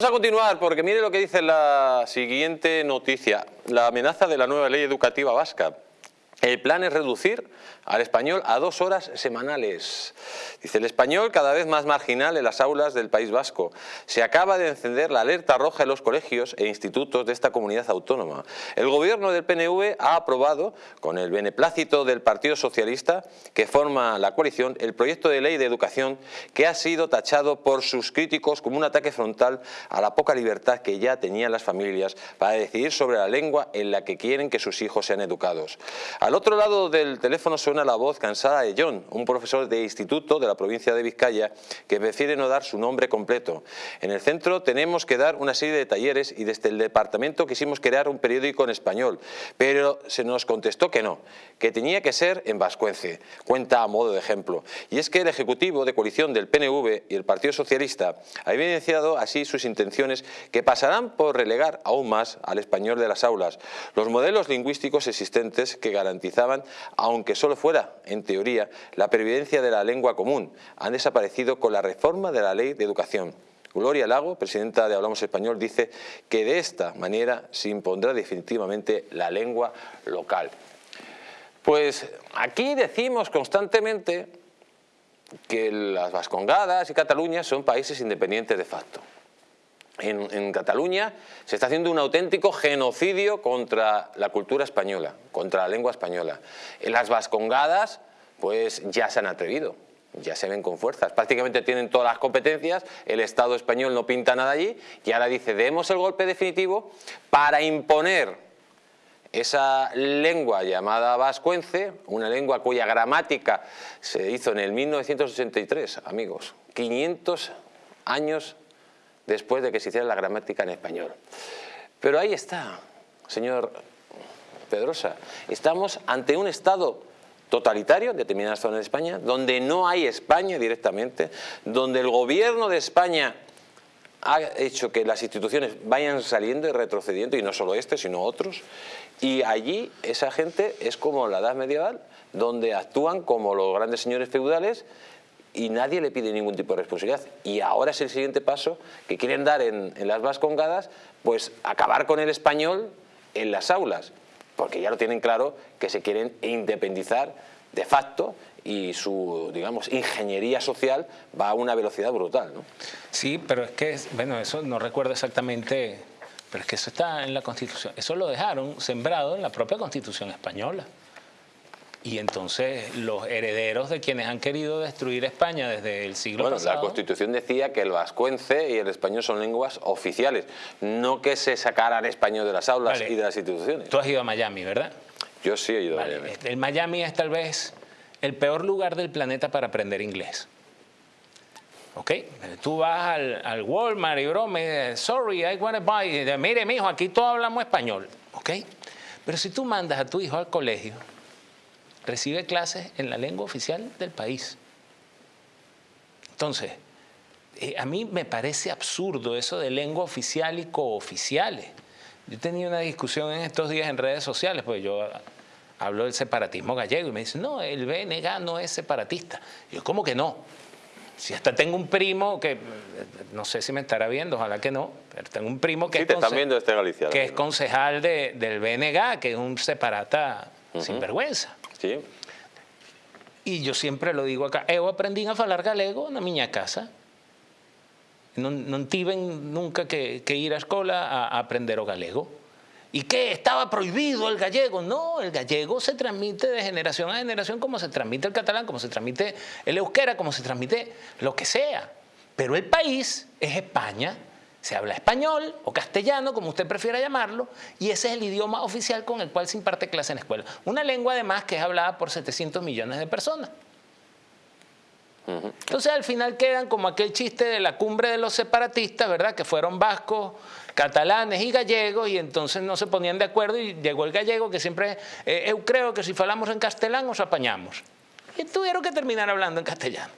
Vamos a continuar porque mire lo que dice la siguiente noticia. La amenaza de la nueva ley educativa vasca. El plan es reducir al español a dos horas semanales. Dice el español cada vez más marginal en las aulas del País Vasco. Se acaba de encender la alerta roja en los colegios e institutos de esta comunidad autónoma. El gobierno del PNV ha aprobado, con el beneplácito del Partido Socialista, que forma la coalición, el proyecto de ley de educación que ha sido tachado por sus críticos como un ataque frontal a la poca libertad que ya tenían las familias para decidir sobre la lengua en la que quieren que sus hijos sean educados. Al otro lado del teléfono suena la voz cansada de John, un profesor de instituto de la provincia de Vizcaya que prefiere no dar su nombre completo. En el centro tenemos que dar una serie de talleres y desde el departamento quisimos crear un periódico en español, pero se nos contestó que no, que tenía que ser en vascuence, cuenta a modo de ejemplo. Y es que el Ejecutivo de coalición del PNV y el Partido Socialista ha evidenciado así sus intenciones que pasarán por relegar aún más al español de las aulas, los modelos lingüísticos existentes que garantizan garantizaban, aunque solo fuera en teoría, la pervivencia de la lengua común. Han desaparecido con la reforma de la Ley de Educación. Gloria Lago, presidenta de Hablamos Español, dice que de esta manera se impondrá definitivamente la lengua local. Pues aquí decimos constantemente que las Vascongadas y Cataluña son países independientes de facto en, Cataluña se está haciendo un auténtico genocidio contra la cultura española, contra la lengua española. En las vascongadas pues ya se han atrevido, ya se ven con fuerzas, prácticamente tienen todas las competencias, el Estado español no pinta nada allí y ahora dice demos el golpe definitivo para imponer esa lengua llamada vascuence, una lengua cuya gramática se hizo en el 1983, amigos, 500 años después de que se hiciera la gramática en español. Pero ahí está, señor Pedrosa, estamos ante un Estado totalitario en determinadas zonas de España, donde no hay España directamente, donde el gobierno de España ha hecho que las instituciones vayan saliendo y retrocediendo, y no solo este, sino otros, y allí esa gente es como la edad medieval, donde actúan como los grandes señores feudales y nadie le pide ningún tipo de responsabilidad. Y ahora es el siguiente paso que quieren dar en, las vascongadas, pues acabar con el español en las aulas, porque ya lo tienen claro que se quieren independizar de facto y su, digamos, ingeniería social va a una velocidad brutal. ¿no? Sí, pero es que, bueno, eso no recuerdo exactamente, pero es que eso está en la Constitución, eso lo dejaron sembrado en la propia Constitución española. Y entonces los herederos de quienes han querido destruir España desde el siglo bueno, pasado... la Constitución decía que el vascuence y el español son lenguas oficiales, no que se sacaran español de las aulas y de las instituciones. Tú has ido a Miami, ¿verdad? Yo sí he ido a Miami. El Miami es tal vez el peor lugar del planeta para aprender inglés. ¿Ok? Tú vas al, al Walmart y brome, sorry, I want to buy. Mire, mijo, aquí todos hablamos español. ¿Ok? Pero si tú mandas a tu hijo al colegio recibe clases en la lengua oficial del país. Entonces, eh, a mí me parece absurdo eso de lengua oficial y cooficiales. Yo tenía una discusión en estos días en redes sociales, porque yo hablo del separatismo gallego y me dicen, no, el BNG no es separatista. yo, ¿cómo que no? Si hasta tengo un primo que, no sé si me estará viendo, ojalá que no, pero tengo un primo que, es, que es concejal del BNG, que es un separata sin vergüenza. Sí. Y yo siempre lo digo acá, yo aprendí a hablar galego en mi casa. No, no tuve nunca que, ir a escuela a, aprender o galego. ¿Y qué? ¿Estaba prohibido el gallego? No, el gallego se transmite de generación a generación como se transmite el catalán, como se transmite el euskera, como se transmite lo que sea. Pero el país es España se habla español o castellano, como usted prefiera llamarlo, y ese es el idioma oficial con el cual se imparte clase en la escuela. Una lengua además que es hablada por 700 millones de personas. Entonces al final quedan como aquel chiste de la cumbre de los separatistas, ¿verdad? Que fueron vascos, catalanes y gallegos y entonces no se ponían de acuerdo y llegó el gallego que siempre, eh, yo creo que si hablamos en castellano nos apañamos. Y tuvieron que terminar hablando en castellano.